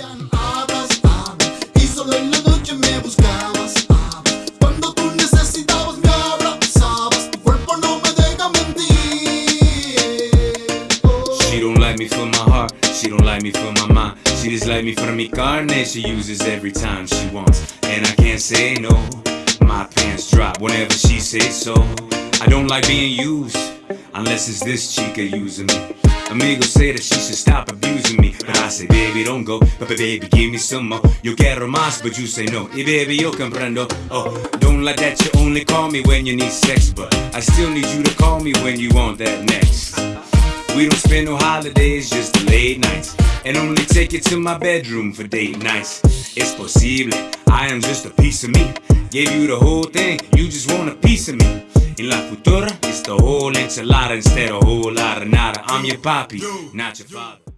She don't like me for my heart, she don't like me for my mind. She just like me for mi carne, she uses every time she wants. And I can't say no, my pants drop whenever she says so. I don't like being used, unless it's this chica using me. Amigos say that she should stop abusing me, but I say, baby, don't go. But baby, give me some more. Yo quiero más, but you say no. Y baby, yo comprendo. Oh, don't like that you only call me when you need sex, but I still need you to call me when you want that next. We don't spend no holidays, just the late nights. And only take you to my bedroom for date nights. It's posible, I am just a piece of me. Gave you the whole thing, you just want a piece of me. In la futura, it's the whole enchilada instead of a whole lot of nada. I'm your papi, not your father.